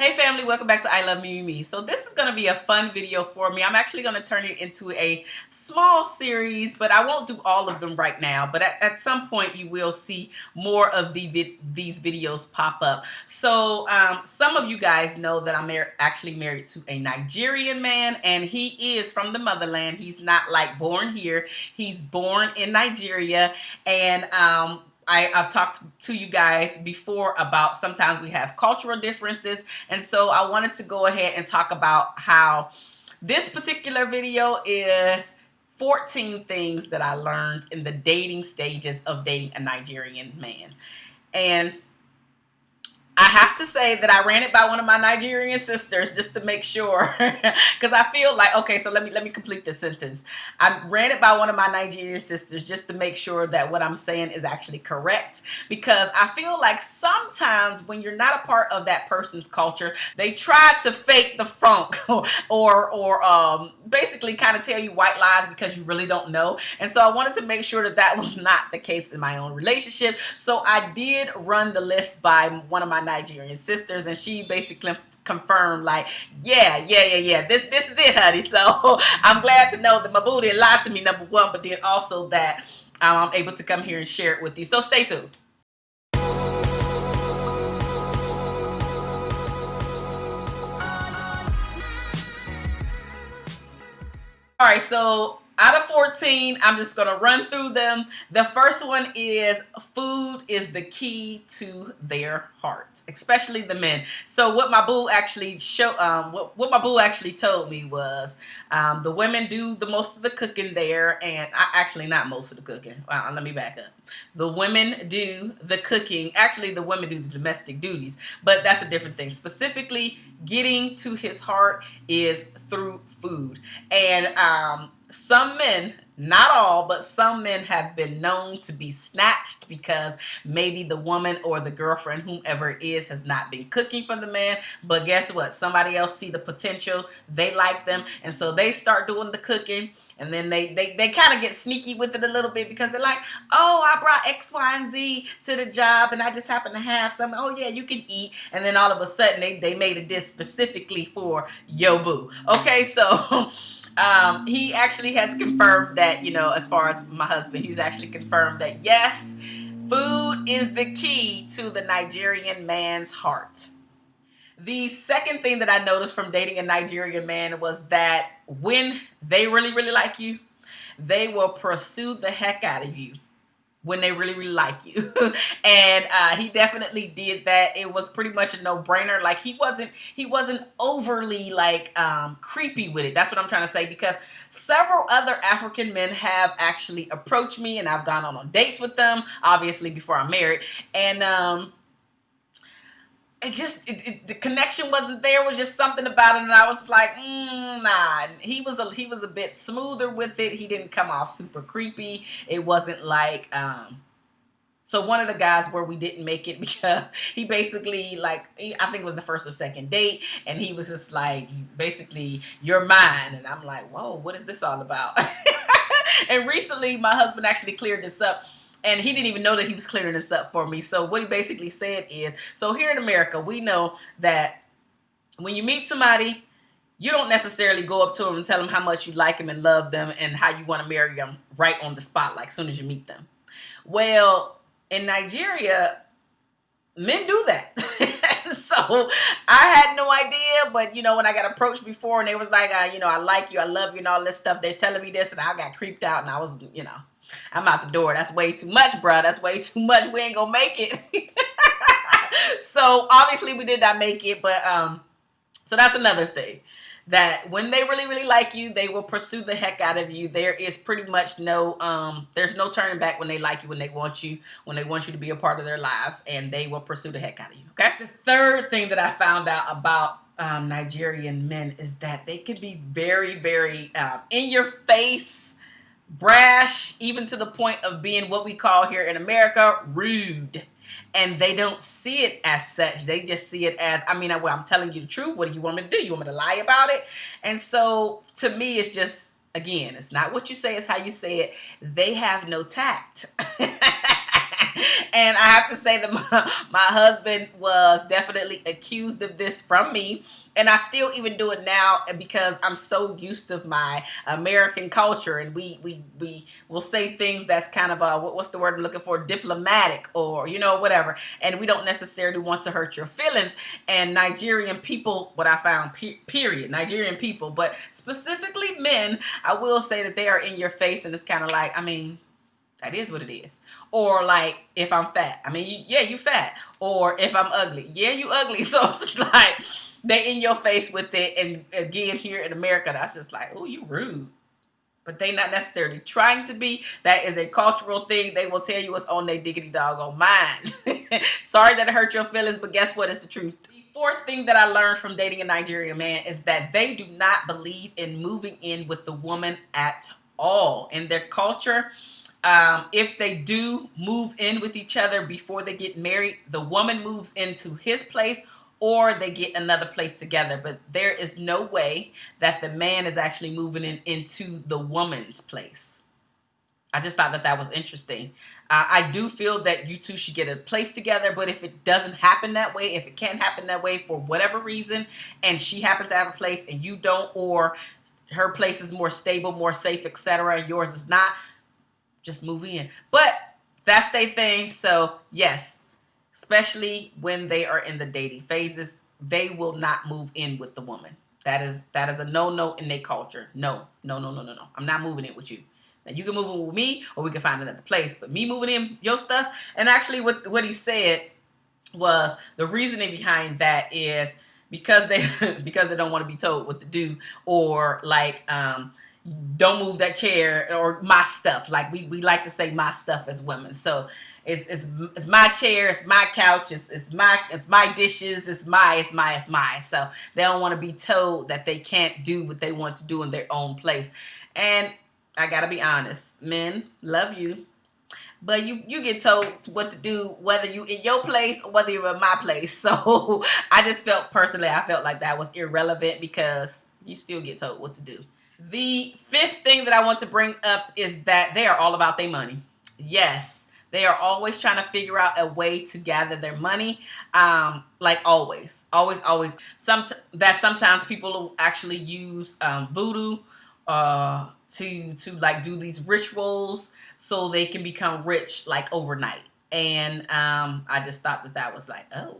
Hey family, welcome back to I Love Me Me. So this is going to be a fun video for me. I'm actually going to turn it into a small series, but I won't do all of them right now. But at, at some point you will see more of the these videos pop up. So um, some of you guys know that I'm mar actually married to a Nigerian man and he is from the motherland. He's not like born here. He's born in Nigeria and um, I, have talked to you guys before about sometimes we have cultural differences. And so I wanted to go ahead and talk about how this particular video is 14 things that I learned in the dating stages of dating a Nigerian man. And I have to say that I ran it by one of my Nigerian sisters just to make sure because I feel like okay so let me let me complete this sentence. I ran it by one of my Nigerian sisters just to make sure that what I'm saying is actually correct because I feel like sometimes when you're not a part of that person's culture they try to fake the funk or or um, basically kind of tell you white lies because you really don't know. And so I wanted to make sure that that was not the case in my own relationship. So I did run the list by one of my Nigerian sisters, and she basically confirmed like, yeah, yeah, yeah, yeah, this, this is it, honey. So I'm glad to know that my booty lied to me, number one, but then also that um, I'm able to come here and share it with you. So stay tuned. All right, so out of 14, I'm just going to run through them. The first one is food is the key to their heart, especially the men. So what my boo actually show, um, what, what my boo actually told me was um, the women do the most of the cooking there, and I, actually not most of the cooking. Well, let me back up. The women do the cooking. Actually, the women do the domestic duties, but that's a different thing. Specifically, getting to his heart is through food, and um, some men not all, but some men have been known to be snatched because maybe the woman or the girlfriend, whomever it is, has not been cooking for the man. But guess what? Somebody else see the potential. They like them. And so they start doing the cooking. And then they, they, they kind of get sneaky with it a little bit because they're like, oh, I brought X, Y, and Z to the job and I just happen to have some. Oh, yeah, you can eat. And then all of a sudden they, they made a dish specifically for Yo Boo. Okay, so... Um, he actually has confirmed that, you know, as far as my husband, he's actually confirmed that yes, food is the key to the Nigerian man's heart. The second thing that I noticed from dating a Nigerian man was that when they really, really like you, they will pursue the heck out of you when they really really like you. And uh, he definitely did that. It was pretty much a no-brainer. Like he wasn't he wasn't overly like um, creepy with it. That's what i'm trying to say because several other african men have actually approached me and i've gone on, on dates with them obviously before i'm married. And um, it just it, it, the connection wasn't there. Was just something about it, and I was like, mm, nah. And he was a he was a bit smoother with it. He didn't come off super creepy. It wasn't like um. So one of the guys where we didn't make it because he basically like I think it was the first or second date, and he was just like basically you're mine, and I'm like, whoa, what is this all about? and recently, my husband actually cleared this up and he didn't even know that he was clearing this up for me. So what he basically said is, so here in America, we know that when you meet somebody, you don't necessarily go up to them and tell them how much you like them and love them and how you want to marry them right on the spot, like as soon as you meet them. Well, in Nigeria, men do that. so I had no idea, but you know, when I got approached before and they was like, uh, you know, I like you, I love you and all this stuff, they're telling me this and I got creeped out and I was, you know, I'm out the door. That's way too much, bro. That's way too much. We ain't gonna make it. so obviously we did not make it, but um, so that's another thing. That when they really, really like you, they will pursue the heck out of you. There is pretty much no, um, there's no turning back when they like you, when they want you, when they want you to be a part of their lives, and they will pursue the heck out of you. Okay. The third thing that I found out about um, Nigerian men is that they can be very, very um, in your face brash, even to the point of being what we call here in America rude. And they don't see it as such. They just see it as, I mean, well, I'm telling you the truth. What do you want me to do? You want me to lie about it? And so to me, it's just, again, it's not what you say, it's how you say it. They have no tact. and I have to say that my, my husband was definitely accused of this from me. And I still even do it now because I'm so used to my American culture, and we we we will say things that's kind of a what's the word I'm looking for, diplomatic or you know whatever, and we don't necessarily want to hurt your feelings. And Nigerian people, what I found, period, Nigerian people, but specifically men, I will say that they are in your face, and it's kind of like, I mean that is what it is. Or like if I'm fat, I mean, you, yeah, you fat. Or if I'm ugly, yeah, you ugly. So it's just like they in your face with it. And again, here in America, that's just like, oh, you rude. But they not necessarily trying to be. That is a cultural thing. They will tell you what's on their diggity dog on mine. Sorry that it hurt your feelings, but guess what? It's the truth. The fourth thing that I learned from dating a Nigerian man is that they do not believe in moving in with the woman at all. In their culture, um, if they do move in with each other before they get married, the woman moves into his place or they get another place together. But there is no way that the man is actually moving in into the woman's place. I just thought that that was interesting. Uh, I do feel that you two should get a place together, but if it doesn't happen that way, if it can't happen that way for whatever reason, and she happens to have a place and you don't, or her place is more stable, more safe, etc., yours is not, just move in. But that's their thing. So yes, especially when they are in the dating phases, they will not move in with the woman. That is that is a no-no in their culture. No, no, no, no, no, no. I'm not moving in with you. Now you can move in with me, or we can find another place. But me moving in your stuff, and actually, what what he said was the reasoning behind that is because they because they don't want to be told what to do, or like um, don't move that chair or my stuff. Like we, we like to say my stuff as women. So it's, it's, it's my chair, it's my couch, it's, it's my, it's my dishes, it's my, it's my, it's my. So they don't want to be told that they can't do what they want to do in their own place. And I gotta be honest, men love you. But you, you get told what to do, whether you in your place or whether you're in my place. So I just felt personally, I felt like that was irrelevant because you still get told what to do. The fifth thing that I want to bring up is that they are all about their money. Yes, they are always trying to figure out a way to gather their money. Um, like always, always, always. Some that sometimes people actually use um, voodoo uh, to to like do these rituals so they can become rich like overnight. And um, I just thought that that was like, oh,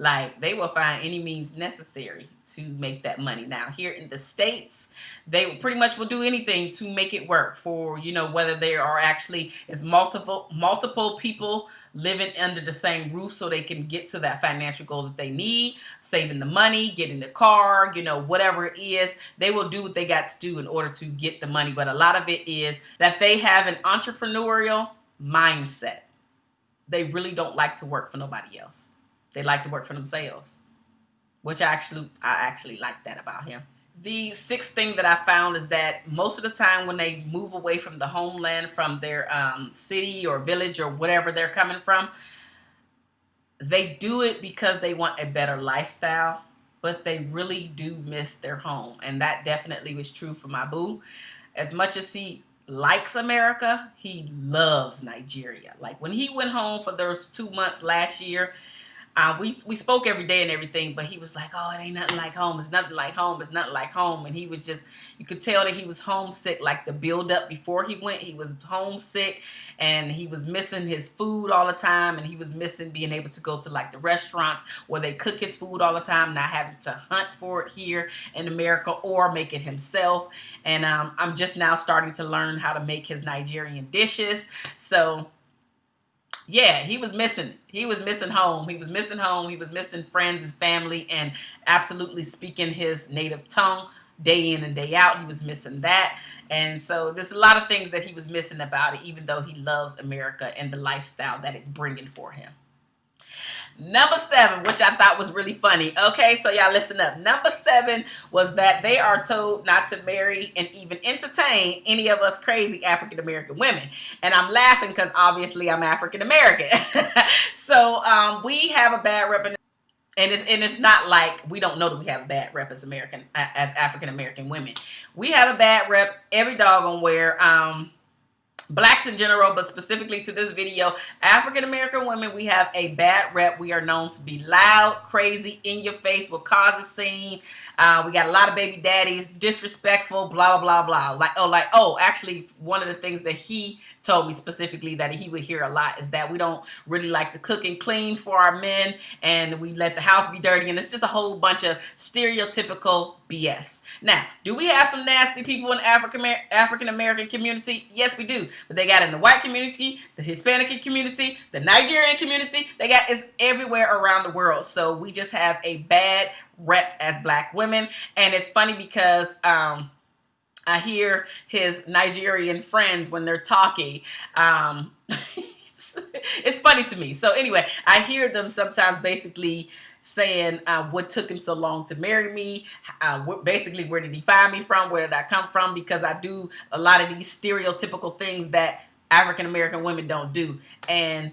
like they will find any means necessary to make that money. Now here in the States, they pretty much will do anything to make it work for, you know, whether there are actually is multiple multiple people living under the same roof so they can get to that financial goal that they need, saving the money, getting the car, you know, whatever it is, they will do what they got to do in order to get the money. But a lot of it is that they have an entrepreneurial mindset. They really don't like to work for nobody else. They like to work for themselves, which I actually I actually like that about him. The sixth thing that I found is that most of the time when they move away from the homeland, from their um, city or village or whatever they're coming from, they do it because they want a better lifestyle, but they really do miss their home. And that definitely was true for my boo. As much as he likes America, he loves Nigeria. Like when he went home for those two months last year, uh, we we spoke every day and everything, but he was like, "Oh, it ain't nothing like home. It's nothing like home. It's nothing like home." And he was just, you could tell that he was homesick. Like the build up before he went, he was homesick, and he was missing his food all the time, and he was missing being able to go to like the restaurants where they cook his food all the time, not having to hunt for it here in America or make it himself. And um, I'm just now starting to learn how to make his Nigerian dishes. So yeah, he was missing. He was missing home. He was missing home. He was missing friends and family and absolutely speaking his native tongue day in and day out. He was missing that. And so there's a lot of things that he was missing about it, even though he loves America and the lifestyle that it's bringing for him. Number seven, which I thought was really funny. Okay, so y'all listen up. Number seven was that they are told not to marry and even entertain any of us crazy African American women. And I'm laughing because obviously I'm African American. so um, we have a bad rep. And it's, and it's not like we don't know that we have a bad rep as American as African American women. We have a bad rep every dog on where um, blacks in general, but specifically to this video, African American women, we have a bad rep. We are known to be loud, crazy, in your face, will cause a scene. Uh, we got a lot of baby daddies, disrespectful, blah, blah, blah, blah. Like, oh, like, oh, actually, one of the things that he told me specifically that he would hear a lot is that we don't really like to cook and clean for our men and we let the house be dirty. And it's just a whole bunch of stereotypical BS. Now, do we have some nasty people in African African American community? Yes, we do. But they got in the white community, the Hispanic community, the Nigerian community. They got is everywhere around the world. So we just have a bad rep as black women. And it's funny because um, I hear his Nigerian friends when they're talking. Um, it's funny to me. So anyway, I hear them sometimes basically saying uh, what took him so long to marry me, uh, basically where did he find me from, where did I come from, because I do a lot of these stereotypical things that African American women don't do, and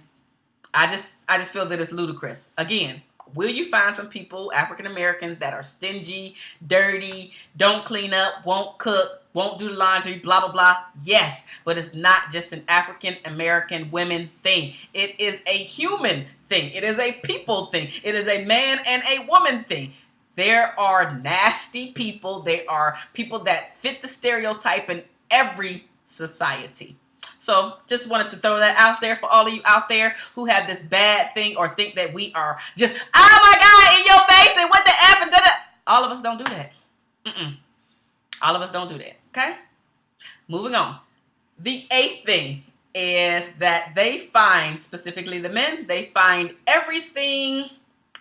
I just I just feel that it's ludicrous. Again, will you find some people, African Americans, that are stingy, dirty, don't clean up, won't cook, won't do laundry, blah, blah, blah? Yes, but it's not just an African American women thing. It is a human thing. It is a people thing. It is a man and a woman thing. There are nasty people. They are people that fit the stereotype in every society. So just wanted to throw that out there for all of you out there who have this bad thing or think that we are just, oh my God, in your face and what the F and da da. All of us don't do that. Mm-mm. All of us don't do that. Okay? Moving on. The eighth thing is that they find, specifically the men, they find everything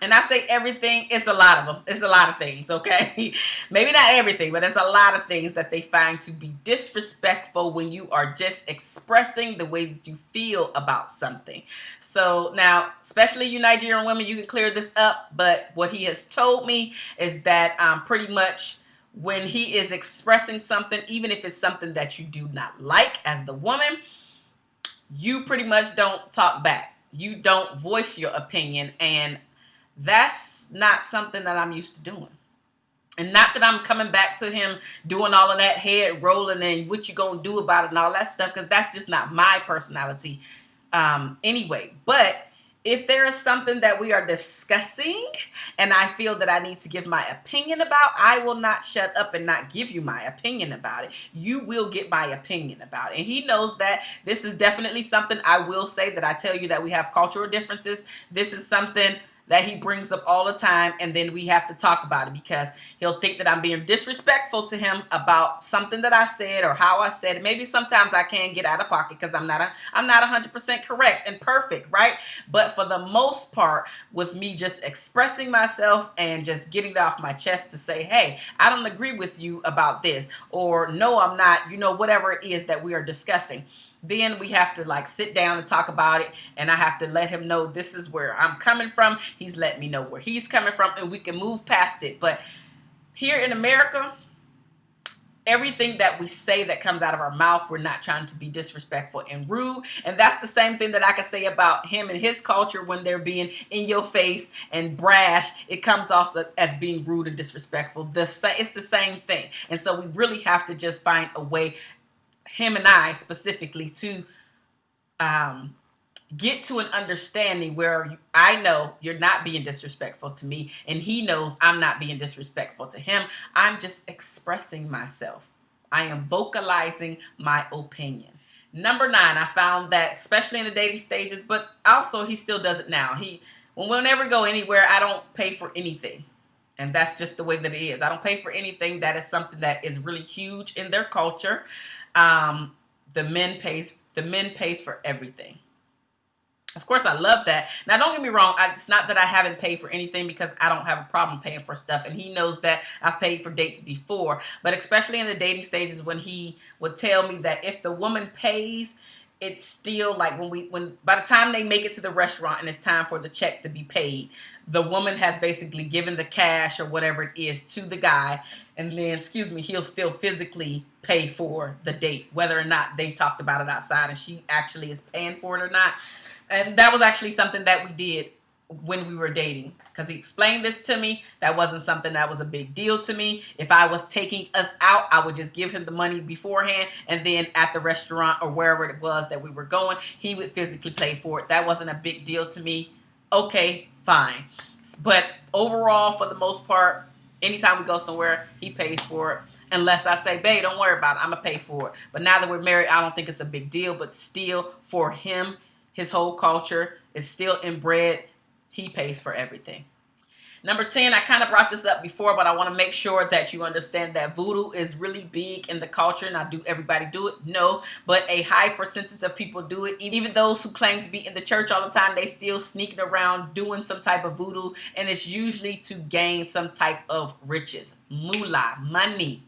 and I say everything, it's a lot of them. It's a lot of things, okay? Maybe not everything, but it's a lot of things that they find to be disrespectful when you are just expressing the way that you feel about something. So now, especially you Nigerian women, you can clear this up, but what he has told me is that um, pretty much when he is expressing something, even if it's something that you do not like as the woman, you pretty much don't talk back. You don't voice your opinion and that's not something that I'm used to doing. And not that I'm coming back to him doing all of that head rolling and what you gonna do about it and all that stuff, because that's just not my personality um, anyway. But if there is something that we are discussing and I feel that I need to give my opinion about, I will not shut up and not give you my opinion about it. You will get my opinion about it. And he knows that this is definitely something I will say that I tell you that we have cultural differences. This is something that he brings up all the time and then we have to talk about it because he'll think that I'm being disrespectful to him about something that I said or how I said it. Maybe sometimes I can get out of pocket because I'm not a, I'm not 100% correct and perfect, right? But for the most part, with me just expressing myself and just getting it off my chest to say, hey, I don't agree with you about this or no, I'm not, you know, whatever it is that we are discussing then we have to like sit down and talk about it and I have to let him know this is where I'm coming from. He's let me know where he's coming from and we can move past it. But here in America, everything that we say that comes out of our mouth, we're not trying to be disrespectful and rude. And that's the same thing that I can say about him and his culture when they're being in your face and brash. It comes off as being rude and disrespectful. The it's the same thing. And so we really have to just find a way him and I specifically to um, get to an understanding where I know you're not being disrespectful to me and he knows I'm not being disrespectful to him. I'm just expressing myself. I am vocalizing my opinion. Number nine, I found that especially in the dating stages, but also he still does it now. He, whenever we go anywhere, I don't pay for anything. And that's just the way that it is. I don't pay for anything. That is something that is really huge in their culture. Um, the men pays the men pays for everything. Of course, I love that. Now, don't get me wrong. I, it's not that I haven't paid for anything because I don't have a problem paying for stuff. And he knows that I've paid for dates before. But especially in the dating stages when he would tell me that if the woman pays, it's still like when we when by the time they make it to the restaurant and it's time for the check to be paid the woman has basically given the cash or whatever it is to the guy and then excuse me he'll still physically pay for the date whether or not they talked about it outside and she actually is paying for it or not. And that was actually something that we did when we were dating because he explained this to me. That wasn't something that was a big deal to me. If I was taking us out, I would just give him the money beforehand and then at the restaurant or wherever it was that we were going, he would physically pay for it. That wasn't a big deal to me. Okay, fine. But overall, for the most part, anytime we go somewhere, he pays for it. Unless I say, babe, don't worry about it. I'm going to pay for it. But now that we're married, I don't think it's a big deal. But still, for him, his whole culture is still inbred he pays for everything. Number 10, I kind of brought this up before, but I want to make sure that you understand that voodoo is really big in the culture. Now, do everybody do it? No, but a high percentage of people do it. Even those who claim to be in the church all the time, they still sneaking around doing some type of voodoo, and it's usually to gain some type of riches, moolah, money.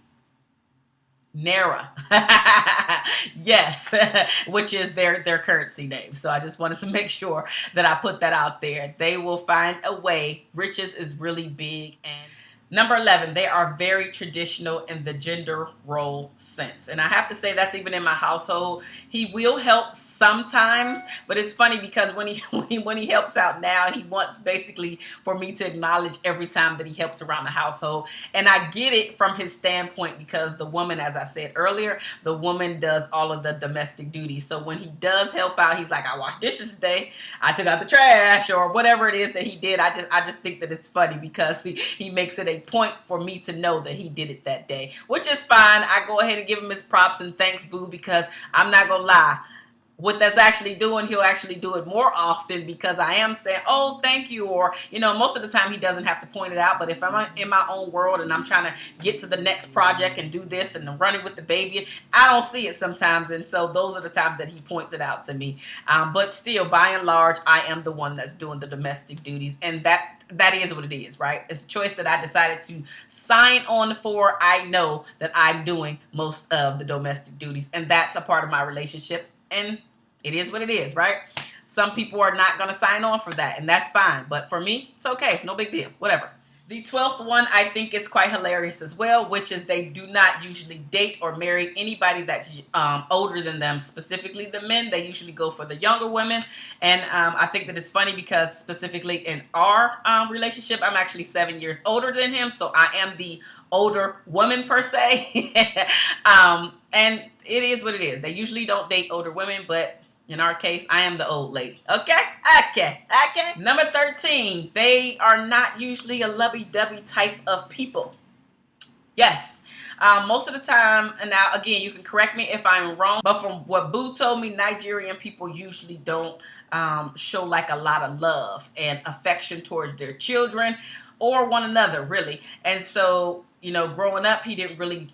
Naira. yes, which is their their currency name. So I just wanted to make sure that I put that out there. They will find a way. Riches is really big and Number 11, they are very traditional in the gender role sense. And I have to say that's even in my household. He will help sometimes, but it's funny because when he, when he, helps out now, he wants basically for me to acknowledge every time that he helps around the household. And I get it from his standpoint because the woman, as I said earlier, the woman does all of the domestic duties. So when he does help out, he's like, I washed dishes today. I took out the trash or whatever it is that he did. I just I just think that it's funny because he, he makes it a point for me to know that he did it that day, which is fine. I go ahead and give him his props and thanks, boo, because I'm not going to lie what that's actually doing, he'll actually do it more often because I am saying, oh, thank you. Or, you know, most of the time he doesn't have to point it out. But if I'm in my own world and I'm trying to get to the next project and do this and I'm running with the baby, I don't see it sometimes. And so those are the times that he points it out to me. Um, but still, by and large, I am the one that's doing the domestic duties. And that that is what it is, right? It's a choice that I decided to sign on for. I know that I'm doing most of the domestic duties. And that's a part of my relationship. And it is what it is, right? Some people are not going to sign on for that, and that's fine. But for me, it's okay. It's no big deal. Whatever. The 12th one I think is quite hilarious as well, which is they do not usually date or marry anybody that's um, older than them, specifically the men. They usually go for the younger women. And um, I think that it's funny because specifically in our um, relationship, I'm actually seven years older than him. So I am the older woman per se. Um, and it is what it is. They usually don't date older women, but in our case, I am the old lady. Okay? Okay. Okay. Number 13, they are not usually a lovey-dovey type of people. Yes. Um, most of the time, and now again, you can correct me if I'm wrong, but from what Boo told me, Nigerian people usually don't um, show like a lot of love and affection towards their children or one another, really. And so, you know, growing up, he didn't really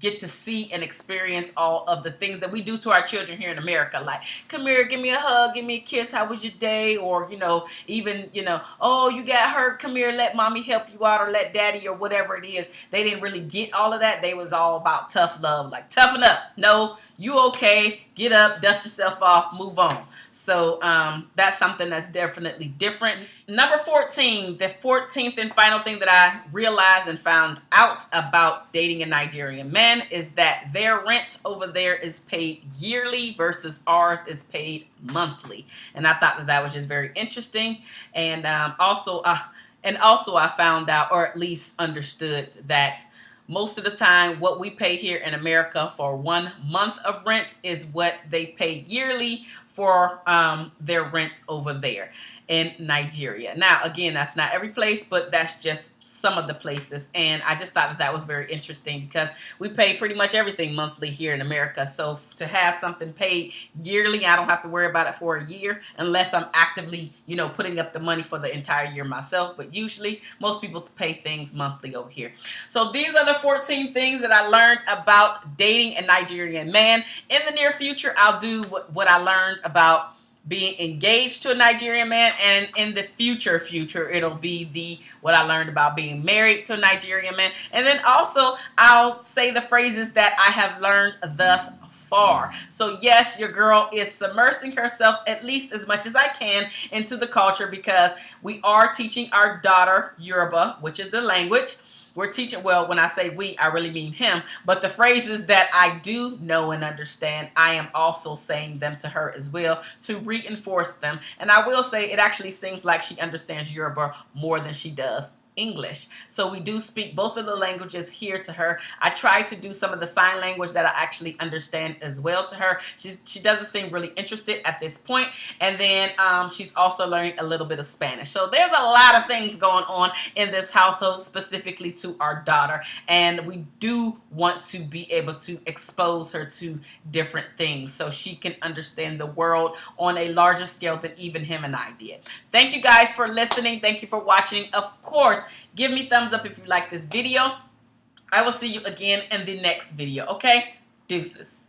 get to see and experience all of the things that we do to our children here in America. Like, come here, give me a hug, give me a kiss, how was your day? Or, you know, even, you know, oh, you got hurt, come here, let mommy help you out or let daddy or whatever it is. They didn't really get all of that. They was all about tough love, like toughen up. No, you okay, get up, dust yourself off, move on. So um, that's something that's definitely different. Number 14, the 14th and final thing that I realized and found out about dating a Nigerian man is that their rent over there is paid yearly versus ours is paid monthly. And I thought that that was just very interesting. And um, also, uh, and also I found out, or at least understood that most of the time, what we pay here in America for one month of rent is what they pay yearly for um, their rent over there in Nigeria. Now, again, that's not every place, but that's just some of the places. And I just thought that that was very interesting because we pay pretty much everything monthly here in America. So to have something paid yearly, I don't have to worry about it for a year unless I'm actively, you know, putting up the money for the entire year myself. But usually most people pay things monthly over here. So these are the 14 things that I learned about dating a Nigerian man. In the near future, I'll do what, what I learned about being engaged to a Nigerian man and in the future future it'll be the what I learned about being married to a Nigerian man and then also I'll say the phrases that I have learned thus far. So yes, your girl is submersing herself at least as much as I can into the culture because we are teaching our daughter Yoruba, which is the language we're teaching, well, when I say we, I really mean him, but the phrases that I do know and understand, I am also saying them to her as well to reinforce them. And I will say it actually seems like she understands Yoruba more than she does English. So we do speak both of the languages here to her. I try to do some of the sign language that I actually understand as well to her. She's, she doesn't seem really interested at this point. And then um, she's also learning a little bit of Spanish. So there's a lot of things going on in this household specifically to our daughter. And we do want to be able to expose her to different things so she can understand the world on a larger scale than even him and I did. Thank you guys for listening. Thank you for watching. Of course, give me thumbs up if you like this video. I will see you again in the next video, okay? Deuces.